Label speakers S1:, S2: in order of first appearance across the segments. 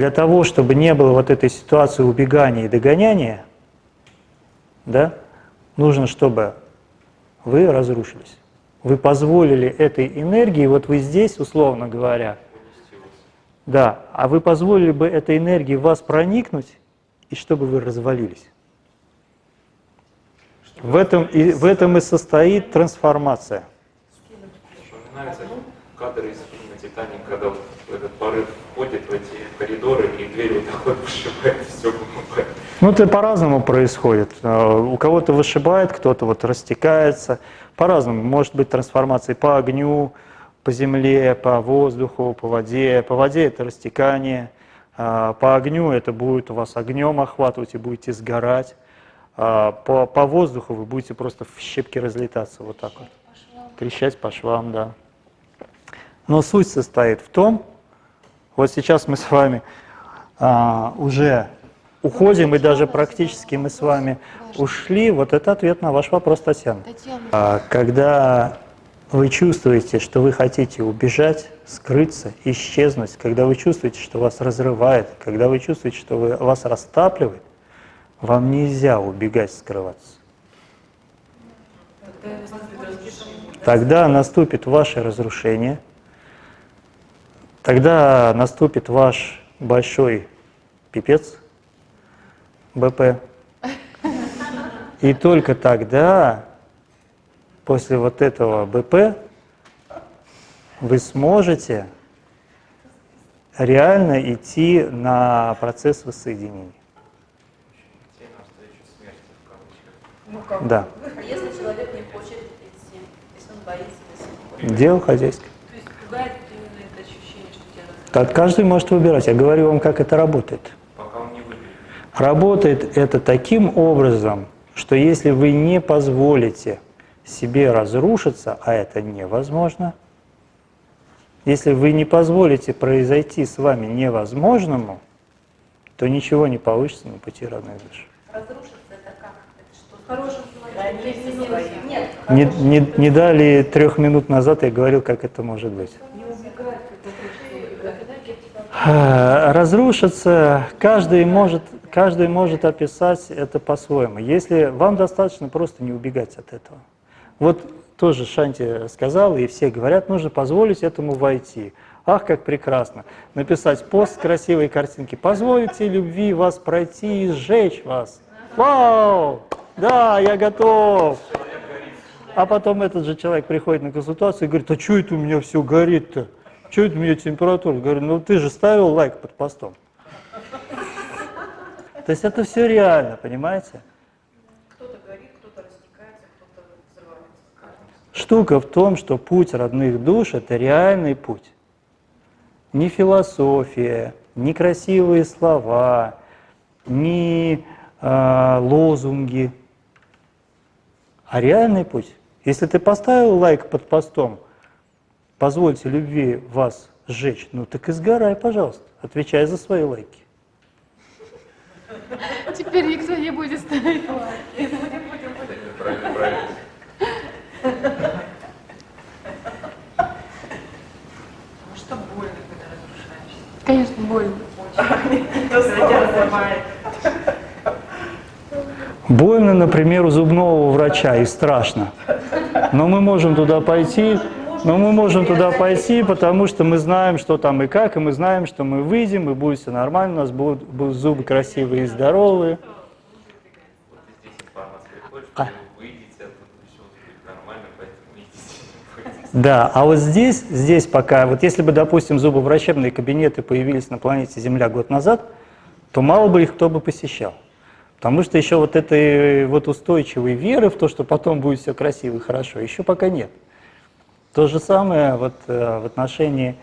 S1: для того, чтобы не было вот этой ситуации убегания и догоняния, да, нужно, чтобы вы разрушились. Вы позволили этой энергии, вот вы здесь, условно говоря, да, а вы позволили бы этой энергии в вас проникнуть, и чтобы вы развалились. В этом, и, в этом и состоит трансформация.
S2: Вспоминаются кадры из фильма «Титаник», когда вот этот порыв входит в эти коридоры, и дверь вот так вот вышибает, все.
S1: Ну, это по-разному происходит. А, у кого-то вышибает, кто-то вот растекается. По-разному. Может быть трансформация по огню, по земле, по воздуху, по воде. По воде это растекание. А, по огню это будет у вас огнем охватывать и будете сгорать. А, по, по воздуху вы будете просто в щепки разлетаться вот так вот. Трещать по швам, да. Но суть состоит в том, вот сейчас мы с вами а, уже уходим, и даже практически мы с вами ушли. Вот это ответ на ваш вопрос, Татьяна. А, когда вы чувствуете, что вы хотите убежать, скрыться, исчезнуть, когда вы чувствуете, что вас разрывает, когда вы чувствуете, что вы, вас растапливает, вам нельзя убегать, скрываться. Тогда наступит ваше разрушение, тогда наступит ваш большой пипец, БП. И только тогда, после вот этого БП, вы сможете реально идти на процесс воссоединения.
S3: Ну?
S1: Да.
S3: А если человек не хочет идти, если он боится, если не хочет?
S1: Дело хозяйское.
S3: То есть пугает именно это ощущение, что тебя
S1: Так каждый может выбирать. Я говорю вам, как это работает.
S2: Пока он не выберет.
S1: Работает это таким образом, что если вы не позволите себе разрушиться, а это невозможно, если вы не позволите произойти с вами невозможному, то ничего не получится на пути родной души.
S3: Разрушиться это как? Это что? Хорошим человеком? Нет.
S1: Не, не, не дали трех минут назад я говорил, как это может быть. А, Разрушиться каждый может, каждый может описать это по-своему. Если вам достаточно просто не убегать от этого. Вот тоже Шанти сказал, и все говорят, нужно позволить этому войти. Ах, как прекрасно. Написать пост с красивой картинки. Позвольте любви вас пройти и сжечь вас. Вау! Да, я готов. А потом этот же человек приходит на консультацию и говорит, а что это у меня все горит-то? Что это у меня температура? Говорю, ну ты же ставил лайк под постом. То есть это все реально, понимаете?
S3: Кто-то горит, кто-то растекается, кто-то взрывается.
S1: Штука в том, что путь родных душ – это реальный путь. Не философия, не красивые слова, не э, лозунги, а реальный путь. Если ты поставил лайк под постом, позвольте любви вас сжечь, ну так и сгорай, пожалуйста, отвечай за свои лайки.
S4: Теперь никто не будет ставить лайк.
S2: Это правильно, правильно.
S3: Потому что больно, когда разрушаешься.
S4: Конечно, больно.
S1: Больно, например, у зубного врача и страшно. Но мы можем туда пойти, но мы можем туда пойти, потому что мы знаем, что там и как, и мы знаем, что мы выйдем, и будет все нормально, у нас будут, будут зубы красивые и здоровые. А. Да, а вот здесь, здесь пока, вот если бы, допустим, зубоврачебные кабинеты появились на планете Земля год назад, то мало бы их кто бы посещал. Потому что еще вот этой вот устойчивой веры в то, что потом будет все красиво и хорошо, еще пока нет. То же самое вот э, в отношении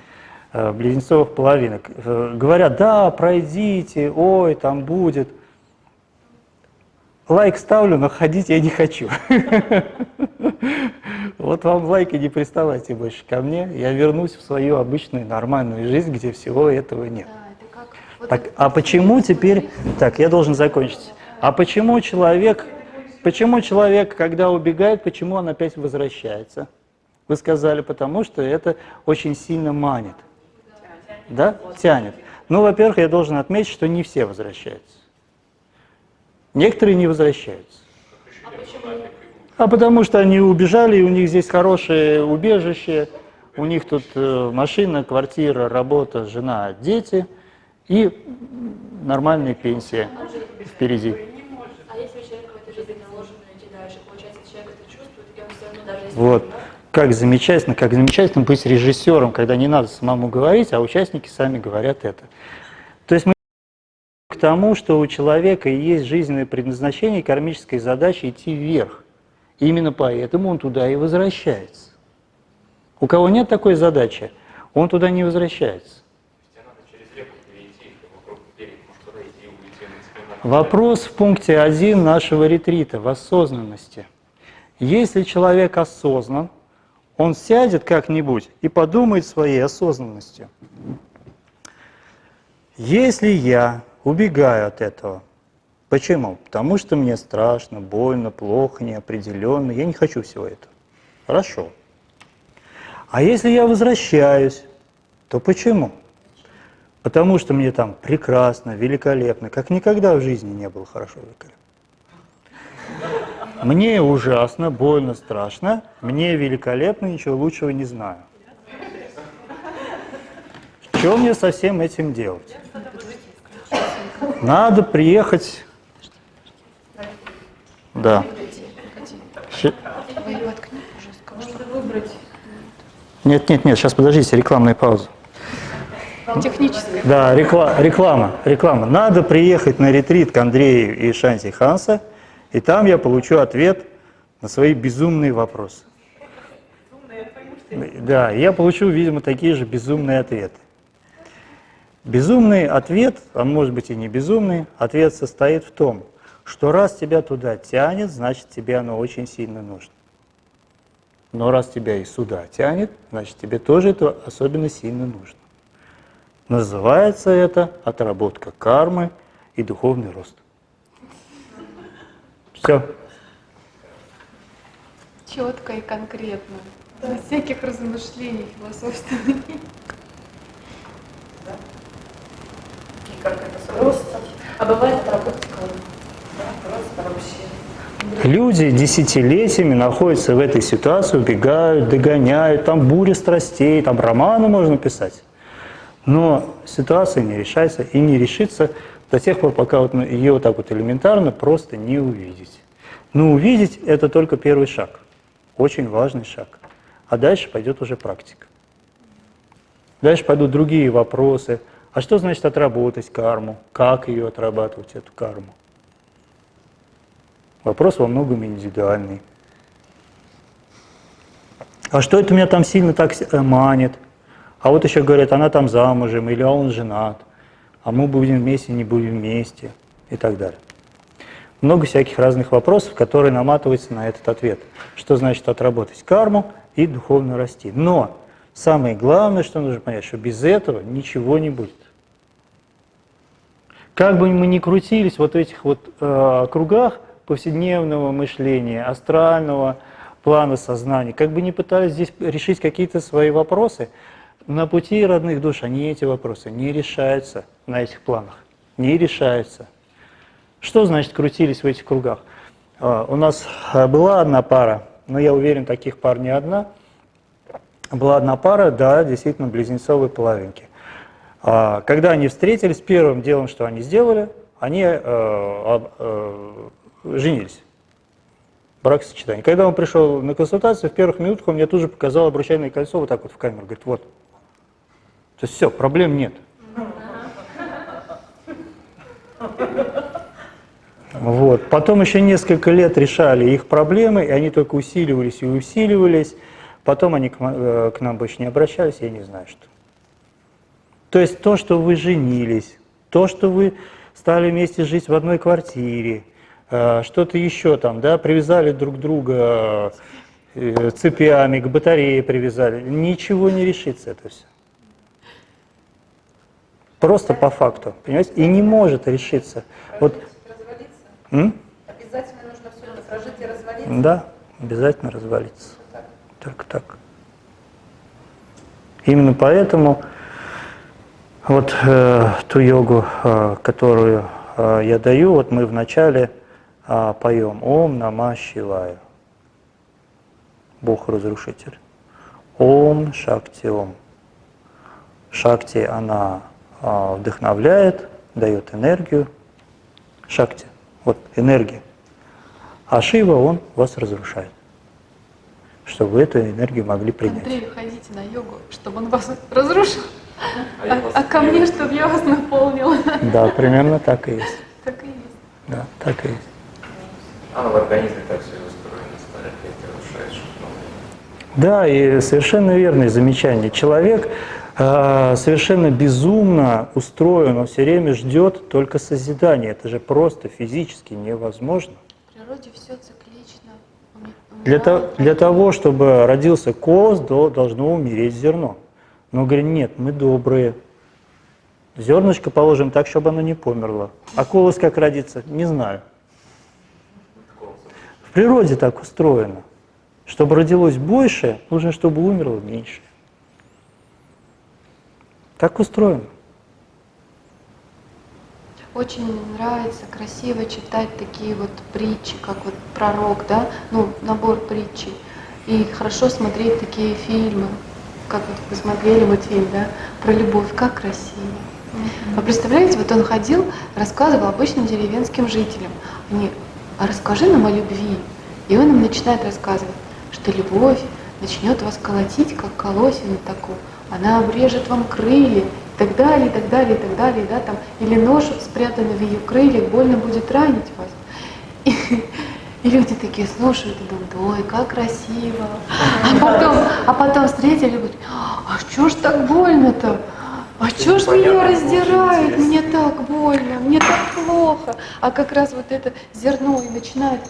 S1: э, близнецовых половинок. Э, Говорят, да, пройдите, ой, там будет. Лайк ставлю, но ходить я не хочу. Вот вам лайк и не приставайте больше ко мне. Я вернусь в свою обычную нормальную жизнь, где всего этого нет. Так, а почему теперь... Так, я должен закончить. А почему человек, почему человек, когда убегает, почему он опять возвращается? Вы сказали, потому что это очень сильно манит. Да? Тянет. Ну, во-первых, я должен отметить, что не все возвращаются. Некоторые не возвращаются. А потому что они убежали, и у них здесь хорошее убежище, у них тут э, машина, квартира, работа, жена, дети и нормальная пенсия впереди.
S3: А если у человека в этой жизни наложено идти дальше, получается, человек это чувствует, и он все равно даже если...
S1: Вот. Как замечательно, как замечательно быть режиссером, когда не надо самому говорить, а участники сами говорят это. То есть мы к тому, что у человека есть жизненное предназначение, кармическая задача идти вверх. Именно поэтому он туда и возвращается. У кого нет такой задачи, он туда не возвращается.
S2: И.
S1: Вопрос в пункте 1 нашего ретрита в осознанности. Если человек осознан, он сядет как-нибудь и подумает своей осознанностью. Если я убегаю от этого, почему? Потому что мне страшно, больно, плохо, неопределенно, я не хочу всего этого. Хорошо. А если я возвращаюсь, то почему? Потому что мне там прекрасно, великолепно, как никогда в жизни не было хорошо великолепно. Мне ужасно, больно, страшно, мне великолепно, ничего лучшего не знаю. Что мне со всем этим делать? Надо приехать... Да. Нет, нет, нет, сейчас подождите, рекламная пауза.
S4: Техническое.
S1: Да, рекла- реклама, реклама. Надо приехать на ретрит к Андрею и Шанти Ханса, и там я получу ответ на свои безумные вопросы. Да, я получу, видимо, такие же безумные ответы. Безумный ответ, а может быть и не безумный, ответ состоит в том, что раз тебя туда тянет, значит тебе оно очень сильно нужно. Но раз тебя и сюда тянет, значит тебе тоже это особенно сильно нужно. Называется это отработка кармы и духовный рост. Все.
S4: Четко и конкретно. Без всяких размышлений философственных.
S3: и как это просто. А бывает отработка да, просто вообще.
S1: Люди десятилетиями находятся в этой ситуации, убегают, догоняют, там буря страстей, там романы можно писать. Но ситуация не решается и не решится до тех пор, пока вот ее вот так вот элементарно просто не увидеть. Но увидеть – это только первый шаг, очень важный шаг. А дальше пойдет уже практика. Дальше пойдут другие вопросы. А что значит отработать карму? Как ее отрабатывать, эту карму? Вопрос во многом индивидуальный. А что это меня там сильно так э, манит? А вот еще говорят, она там замужем, или он женат, а мы будем вместе, не будем вместе, и так далее. Много всяких разных вопросов, которые наматываются на этот ответ. Что значит отработать карму и духовно расти. Но самое главное, что нужно понять, что без этого ничего не будет. Как бы мы ни крутились вот в этих вот э, кругах повседневного мышления, астрального плана сознания, как бы ни пытались здесь решить какие-то свои вопросы, на пути родных душ они эти вопросы не решаются на этих планах, не решаются. Что значит крутились в этих кругах? А, У нас а, была одна пара, но я уверен, таких пар не одна. Была одна пара, да, действительно, близнецовые половинки. А, Когда они встретились, первым делом, что они сделали, они э, э, женились. Бракосочетание. Когда он пришел на консультацию, в первых минутах он мне тут же показал обручальное кольцо вот так вот в камеру. Говорит, вот. То есть все, проблем нет. Вот. Потом еще несколько лет решали их проблемы, и они только усиливались и усиливались. Потом они к, э, к нам больше не обращались, я не знаю что. То есть то, что вы женились, то, что вы стали вместе жить в одной квартире, э, что-то еще там, да, привязали друг друга э, цепями, к батарее привязали, ничего не решится это все. Просто по факту, понимаете? И не может решиться. Вот, м?
S3: Обязательно нужно все прожить и разводиться?
S1: Да, обязательно развалится. Так, так. Именно поэтому Вот э, ту йогу, э, которую э, я даю, вот мы вначале э, поем Ом Нама Шивая. Бог-разрушитель. Ом Шакти Ом. Шакти, она э, вдохновляет, дает энергию. Шакти, вот энергия. А Шива, он вас разрушает, чтобы вы эту энергию могли принять.
S4: Андрей, ходите на йогу, чтобы он вас разрушил,
S2: я
S4: а,
S2: вас
S4: а ко мне, чтобы я вас наполнила.
S1: Да, примерно так и есть.
S4: Так и есть.
S1: Да, так и есть.
S2: А в организме так все устроено, старых лет разрушаешь.
S1: Да, и совершенно верное замечание. Человек совершенно безумно устроен, он все время ждет только созидания. Это же просто физически невозможно.
S4: В природе все циклично.
S1: Для, то- для того, чтобы родился коз, до- должно умереть зерно. Но говорит, нет, мы добрые. Зернышко положим так, чтобы оно не померло. А колос как родится, не знаю. В природе так устроено. Чтобы родилось больше, нужно, чтобы умерло меньше. Так устроено.
S4: Очень нравится, красиво читать такие вот притчи, как вот пророк, да, ну, набор притчи. И хорошо смотреть такие фильмы, как вот вы смотрели мультфильм, да, про любовь, как красиво. А представляете, вот он ходил, рассказывал обычным деревенским жителям. Они, а расскажи нам о любви. И он им начинает рассказывать, что любовь начнет вас колотить, как колосину такую. Она обрежет вам крылья, и так далее, и так далее, и так далее, да, там, или нож спрятанный в ее крыльях, больно будет ранить вас. И, и люди такие слушают и думают, ой, как красиво. А потом, а потом встретили и говорят, а что ж так больно-то? А что ж меня раздирает? Мне так больно, мне так плохо. А как раз вот это зерно и начинает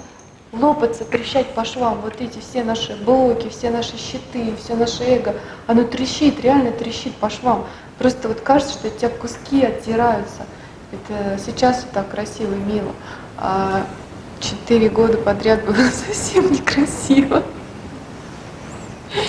S4: лопаться, трещать по швам. Вот эти все наши блоки, все наши щиты, все наше эго, оно трещит, реально трещит по швам. Просто вот кажется, что от тебя куски оттираются. Это сейчас вот так красиво и мило. А четыре года подряд было совсем некрасиво.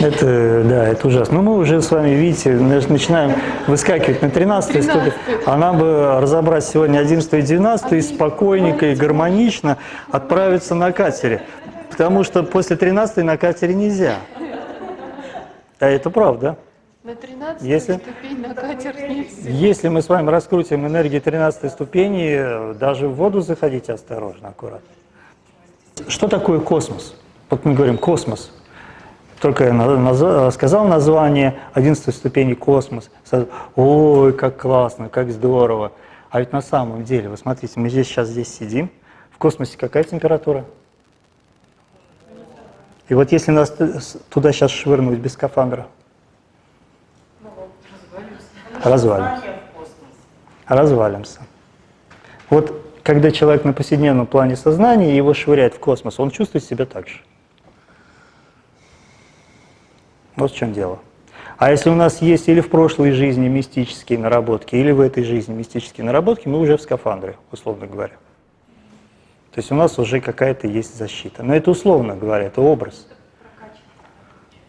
S1: Это, да, это ужасно. Но мы уже с вами, видите, нач- начинаем выскакивать на 13 ступень. А нам бы разобрать сегодня 11 и 12 и спокойненько и гармонично отправиться на катере. Потому что после 13 на катере нельзя. А это правда.
S4: На 13
S1: Если-
S4: ступень на катер нельзя.
S1: Если мы с вами раскрутим энергии 13 ступени, даже в воду заходите осторожно, аккуратно. Что такое космос? Вот мы говорим космос. Только я на- наза- сказал название 11 ступени космос. Ой, как классно, как здорово. А ведь на самом деле, вы смотрите, мы здесь сейчас здесь сидим. В космосе какая температура? И вот если нас туда сейчас швырнуть без скафандра, развалимся. Развалимся. Вот когда человек на повседневном плане сознания, его швыряет в космос, он чувствует себя так же. Вот в чем дело. А если у нас есть или в прошлой жизни мистические наработки, или в этой жизни мистические наработки, мы уже в скафандре, условно говоря. То есть у нас уже какая-то есть защита. Но это условно говоря, это образ.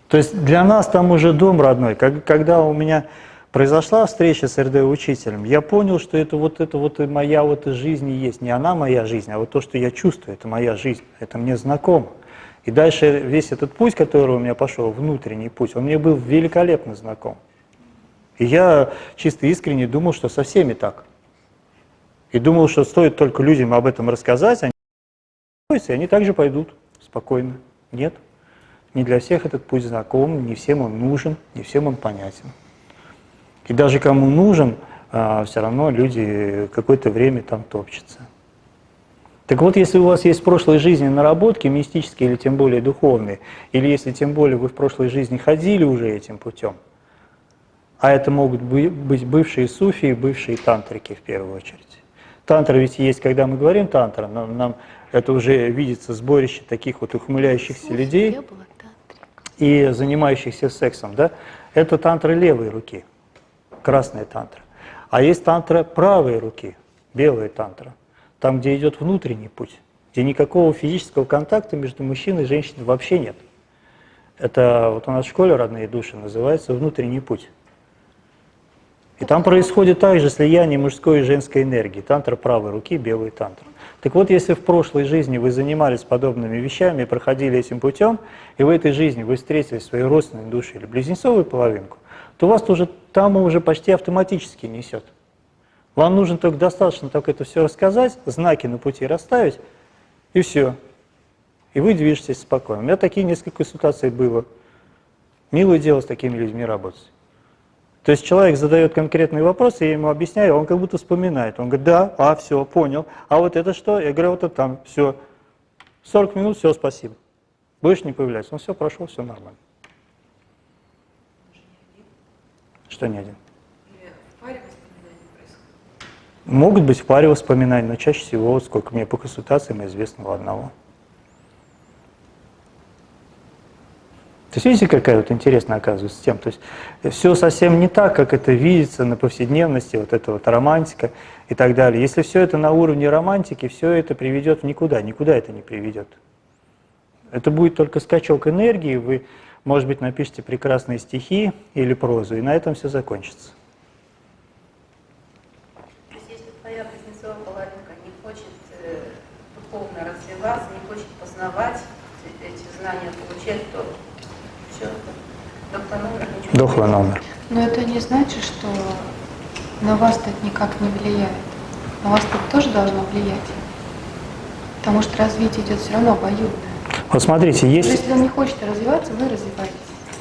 S1: То есть для нас там уже дом родной. Когда у меня произошла встреча с РД-учителем, я понял, что это вот это вот и моя вот и жизнь и есть. Не она моя жизнь, а вот то, что я чувствую, это моя жизнь. Это мне знакомо. И дальше весь этот путь, который у меня пошел, внутренний путь, он мне был великолепно знаком. И я чисто искренне думал, что со всеми так. И думал, что стоит только людям об этом рассказать, они и они также пойдут спокойно. Нет. Не для всех этот путь знаком, не всем он нужен, не всем он понятен. И даже кому нужен, все равно люди какое-то время там топчутся. Так вот, если у вас есть в прошлой жизни наработки мистические или тем более духовные, или если тем более вы в прошлой жизни ходили уже этим путем, а это могут бы- быть бывшие суфии, бывшие тантрики в первую очередь. Тантра ведь есть, когда мы говорим тантра, нам, нам это уже видится сборище таких вот ухмыляющихся людей
S4: была тантриком.
S1: и занимающихся сексом, да, это тантра левой руки, красная тантра. А есть тантра правой руки, белая тантра, там, где идет внутренний путь, где никакого физического контакта между мужчиной и женщиной вообще нет. Это вот у нас в школе «Родные души» называется «внутренний путь». И там происходит также слияние мужской и женской энергии. Тантра правой руки, белый тантр. Так вот, если в прошлой жизни вы занимались подобными вещами, проходили этим путем, и в этой жизни вы встретили свою родственную душу или близнецовую половинку, то вас тоже там уже почти автоматически несет. Вам нужно только достаточно только это все рассказать, знаки на пути расставить, и все. И вы движетесь спокойно. У меня такие несколько ситуаций было. Милое дело с такими людьми работать. То есть человек задает конкретный вопрос, я ему объясняю, он как будто вспоминает. Он говорит, да, а, все, понял. А вот это что? Я говорю, вот это там, все. 40 минут, все, спасибо. Больше не появляется. Ну все, прошел, все нормально. Что не один? Могут быть в паре воспоминаний, но чаще всего, сколько мне по консультациям известно, у одного. То есть видите, какая вот интересная оказывается тема. То есть все совсем не так, как это видится на повседневности, вот эта вот романтика и так далее. Если все это на уровне романтики, все это приведет никуда, никуда это не приведет. Это будет только скачок энергии, вы, может быть, напишите прекрасные стихи или прозу, и на этом все закончится.
S5: То есть если твоя близнецовая половинка не хочет э, духовно развиваться, не хочет познавать эти знания, получать, то все, доктор номер ничего не
S1: Дохлый номер.
S4: Но это не значит, что на вас это никак не влияет. На вас это тоже должно влиять. Потому что развитие идет все равно обоюдное.
S1: Вот смотрите,
S4: Но
S1: есть
S4: Если он не хочет развиваться, вы развиваетесь.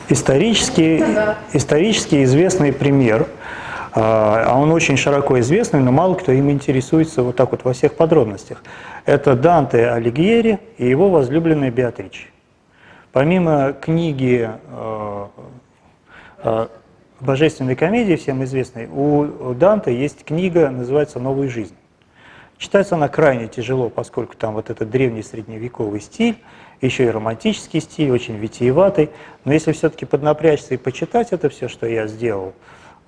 S1: исторически, исторически известный пример, а а он очень широко известный, но мало кто им интересуется вот так вот во всех подробностях. Это Данте Алигьери и его возлюбленная Беатриче. Помимо книги э, э, Божественной комедии, всем известной, у Данте есть книга, называется «Новая жизнь». Читается она крайне тяжело, поскольку там вот этот древний средневековый стиль, еще и романтический стиль, очень витиеватый. Но если все-таки поднапрячься и почитать это все, что я сделал,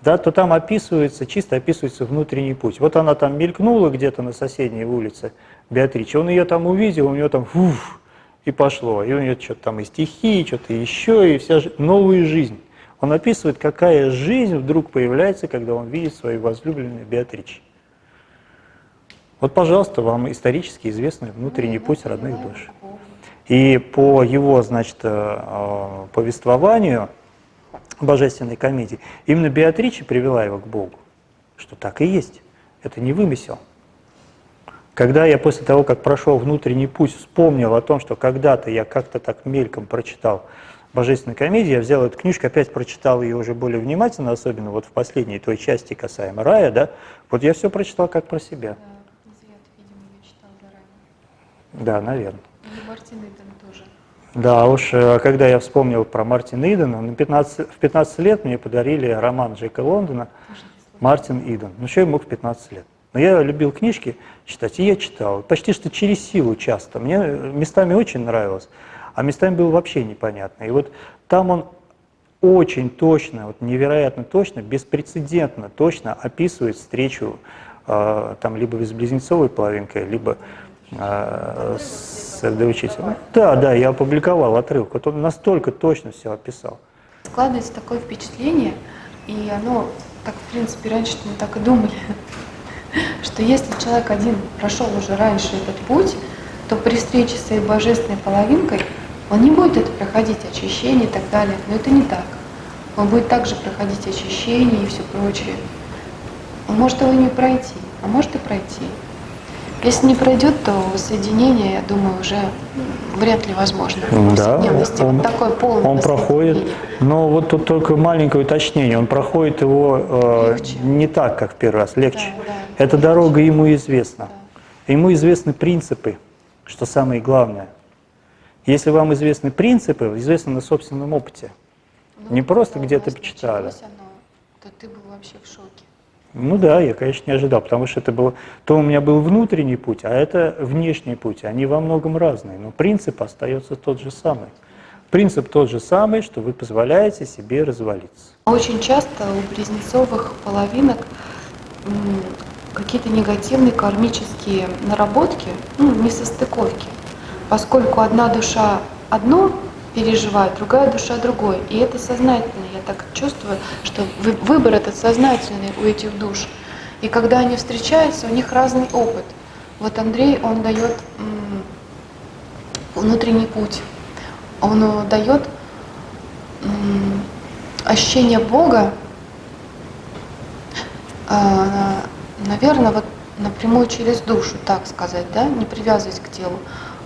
S1: да, то там описывается, чисто описывается внутренний путь. Вот она там мелькнула где-то на соседней улице, Беатриче, он ее там увидел, у нее там фуф, и пошло. И у нее что-то там и стихи, что-то еще, и вся новая жизнь. Он описывает, какая жизнь вдруг появляется, когда он видит свою возлюбленную Беатриче. Вот, пожалуйста, вам исторически известный внутренний путь родных душ. И по его, значит, э, э, повествованию божественной комедии, именно Беатриче привела его к Богу, что так и есть. Это не вымысел. Когда я после того, как прошел внутренний путь, вспомнил о том, что когда-то я как-то так мельком прочитал божественную комедию, я взял эту книжку, опять прочитал ее уже более внимательно, особенно вот в последней той части касаемо рая, да, вот я все прочитал как про себя.
S4: Да, ты, видимо, ее читал заранее.
S1: Да, наверное.
S4: И Мартин Иден тоже.
S1: Да, уж э, когда я вспомнил про Мартина Идена, на 15, в 15 лет мне подарили роман Джека Лондона. «Мартин Иден». Ну, что я мог в 15 лет? Но я любил книжки читать, и я читал. Почти что через силу часто. Мне э, местами очень нравилось, а местами было вообще непонятно. И вот там он очень точно, вот невероятно точно, беспрецедентно точно описывает встречу э, там либо с близнецовой половинкой, либо э, с учителем. Да, да, я опубликовал отрывок. Вот он настолько точно все описал.
S4: Складывается такое впечатление, и оно, так в принципе, раньше мы так и думали, что если человек один прошел уже раньше этот путь, то при встрече с своей божественной половинкой он не будет это проходить очищение и так далее. Но это не так. Он будет также проходить очищение и все прочее. Он может его не пройти, а может и пройти. Если не пройдет, то воссоединение, я думаю, уже вряд ли возможно
S1: Да, он,
S4: такое полное
S1: он проходит, но вот тут только маленькое уточнение, он проходит его э,
S4: Легче.
S1: не так, как в первый раз, легче.
S4: Да, да.
S1: Эта дорога ему известна. Ему известны принципы, что самое главное. Если вам известны принципы, известно на собственном опыте.
S4: Ну,
S1: Не просто где-то почитали.
S4: оно, то ты был вообще в шоке.
S1: Ну да, я, конечно, не ожидал, потому что это было, то у меня был внутренний путь, а это внешний путь. Они во многом разные, но принцип остается тот же самый. Принцип тот же самый, что вы позволяете себе развалиться.
S4: Очень часто у близнецовых половинок какие-то негативные кармические наработки, ну, несостыковки. Поскольку одна душа одно переживает, другая душа другой. И это сознательно. Я так чувствую, что вы- выбор этот сознательный у этих душ. И когда они встречаются, у них разный опыт. Вот Андрей, он дает внутренний путь. Он дает ощущение Бога, наверное, вот напрямую через душу, так сказать, да, не привязываясь к телу.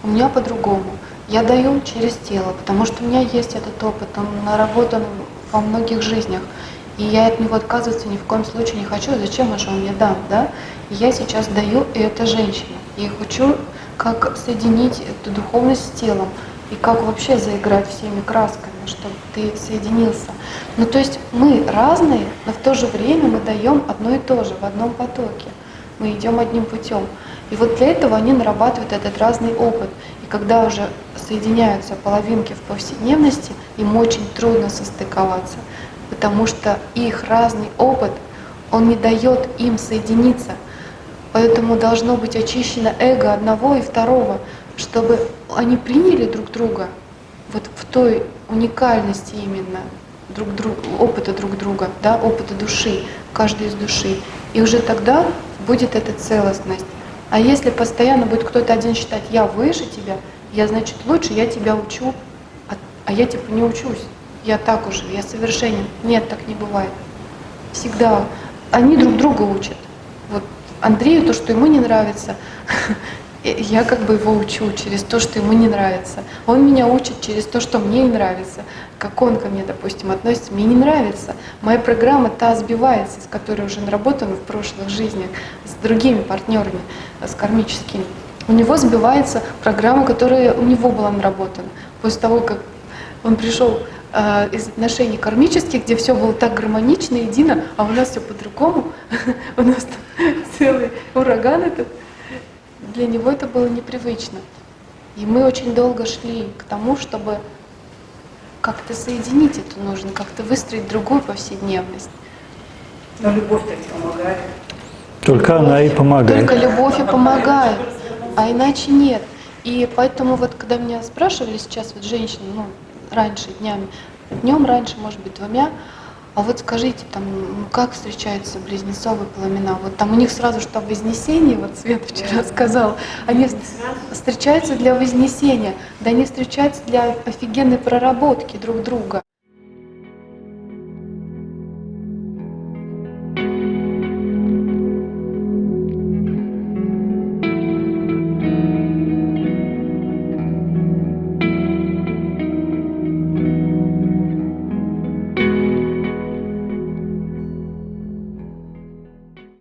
S4: У меня по-другому. Я даю через тело, потому что у меня есть этот опыт, он наработан во многих жизнях. И я от него отказываться ни в коем случае не хочу. Зачем же он мне дам, да? И я сейчас даю, и это женщина. И хочу как соединить эту духовность с телом, и как вообще заиграть всеми красками, чтобы ты соединился. Ну то есть мы разные, но в то же время мы даем одно и то же в одном потоке. Мы идем одним путем. И вот для этого они нарабатывают этот разный опыт. Когда уже соединяются половинки в повседневности, им очень трудно состыковаться, потому что их разный опыт, он не дает им соединиться. Поэтому должно быть очищено эго одного и второго, чтобы они приняли друг друга вот в той уникальности именно друг друга, опыта друг друга, да, опыта души, каждой из души. И уже тогда будет эта целостность. А если постоянно будет кто-то один считать, я выше тебя, я значит лучше, я тебя учу, а, а я типа не учусь, я так уже, я совершенен. Нет, так не бывает. Всегда они друг друга учат. Вот Андрею то, что ему не нравится, я как бы его учу через то, что ему не нравится. Он меня учит через то, что мне не нравится. Как он ко мне, допустим, относится, мне не нравится. Моя программа та сбивается, с которой уже наработана в прошлых жизнях, с другими партнерами, с кармическими. У него сбивается программа, которая у него была наработана. После того, как он пришел э, из отношений кармических, где все было так гармонично, едино, а у нас все по-другому, у нас там целый ураган этот, для него это было непривычно. И мы очень долго шли к тому, чтобы как-то соединить это нужно, как-то выстроить другую повседневность.
S5: Но любовь-то помогает.
S1: Только она и помогает.
S4: Только любовь и помогает, а иначе нет. И поэтому вот когда меня спрашивали сейчас вот женщины, ну, раньше днями, днем раньше, может быть, двумя, а вот скажите, там, как встречаются близнецовые пламена? Вот там у них сразу что вознесение, вот Света вчера сказала, они встречаются для вознесения, да они встречаются для офигенной проработки друг друга.